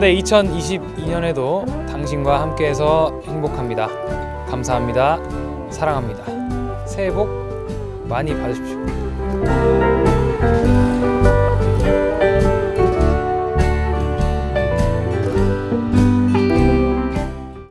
네 2022년에도 당신과 함께해서 행복합니다. 감사합니다. 사랑합니다. 새해 복 많이 받으십시오.